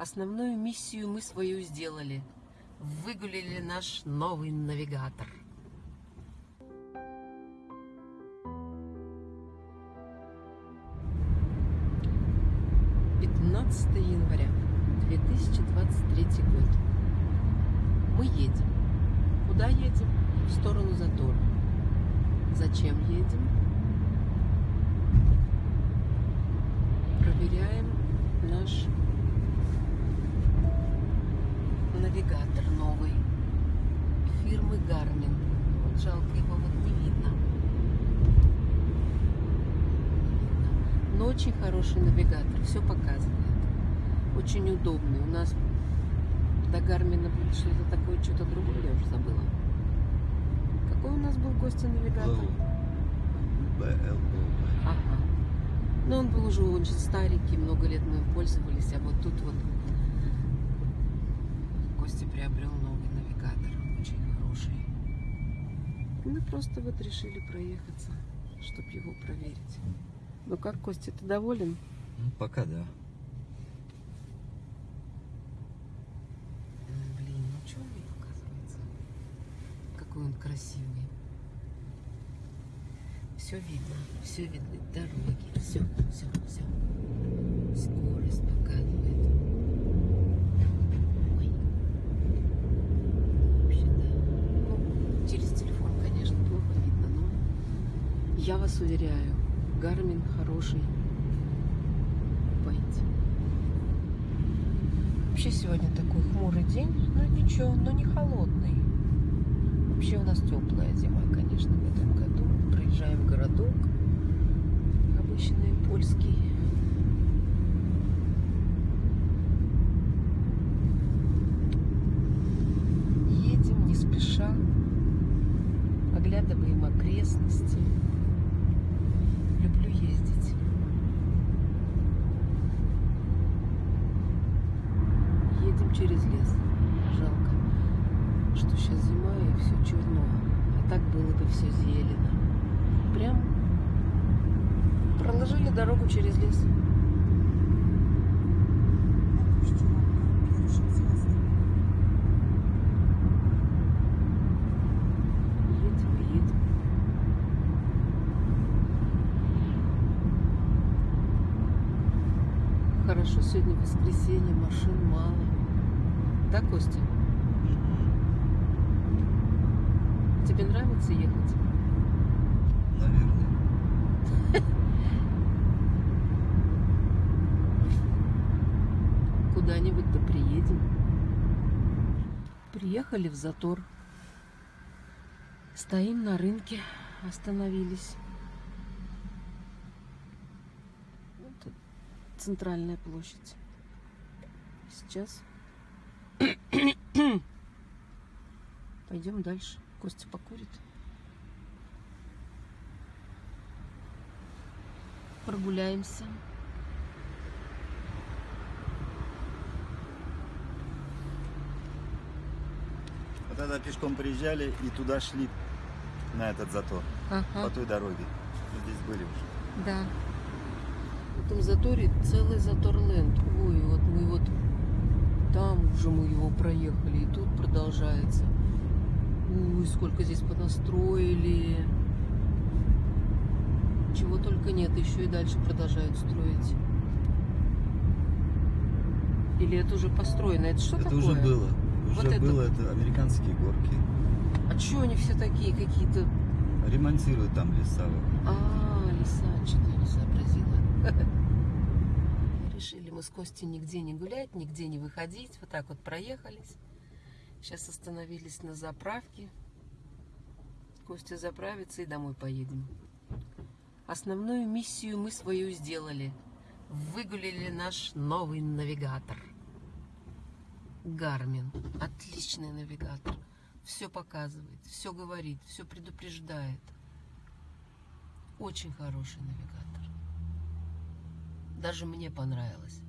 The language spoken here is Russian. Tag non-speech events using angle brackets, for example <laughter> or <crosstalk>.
Основную миссию мы свою сделали. Выгулили наш новый навигатор. Пятнадцатое января 2023 год. Мы едем. Куда едем? В сторону затора. Зачем едем? Проверяем наш навигатор новый фирмы Garmin. Вот жалко его вот не видно. Но очень хороший навигатор, все показывает. Очень удобный. У нас до Гармина будет что-то такое, что-то другое, я уже забыла. Какой у нас был Костя навигатор? БЛО. Ага. Но он был уже очень старенький, много лет мы им пользовались, а вот тут вот приобрел новый навигатор, очень хороший. Мы просто вот решили проехаться, чтобы его проверить. Ну как, Костя, ты доволен? Ну, пока да. М, Блин, ну что он мне показывается? Какой он красивый. Все видно, все видно, дороги, все, все, все. Скорость показывает. Ой. Вообще, да. Ну, через телефон, конечно, плохо видно, но я вас уверяю, Гармин хороший. Пойти. Вообще сегодня такой хмурый день, но ничего, но не холодный. Вообще у нас теплая зима, конечно, в этом году. Проезжаем городок, обычный польский. Едем не спеша, оглядываем окрестности. Люблю ездить. Едем через лес. Жалко, что сейчас зима и все черно. А так было бы все зелено. Прям проложили дорогу через лес. Хорошо, сегодня воскресенье, машин мало. Да, Костя? Тебе нравится ехать? Наверное. <laughs> Куда-нибудь да приедем. Приехали в затор. Стоим на рынке, остановились. Вот центральная площадь. Сейчас <coughs> пойдем дальше. Костя покурит. Прогуляемся. Вот тогда пешком приезжали и туда шли, на этот затор, Ага. по той дороге. Здесь были уже. Да. В этом заторе целый затор ленд. Ой, вот мы вот там уже мы его проехали, и тут продолжается. Ой, сколько здесь понастроили. Чего только нет, еще и дальше продолжают строить. Или это уже построено? Это что это такое? уже было. Уже Вот это было, это американские горки. А чего они все такие какие-то? Ремонтируют там леса. вот. А, лиса, что-то я не сообразила. <laughs> Решили мы с Костей нигде не гулять, нигде не выходить. Вот так вот проехались. Сейчас остановились на заправке. Костя заправится и домой поедем. Основную миссию мы свою сделали. Выгулили наш новый навигатор. Гармин. Отличный навигатор. Все показывает, все говорит, все предупреждает. Очень хороший навигатор. Даже мне понравилось.